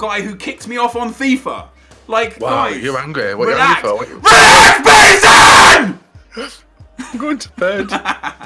guy who kicked me off on FIFA. Like, Wow, guys, you're angry. What relax. are you angry for? What you... Relax, Mason! I'm going to bed.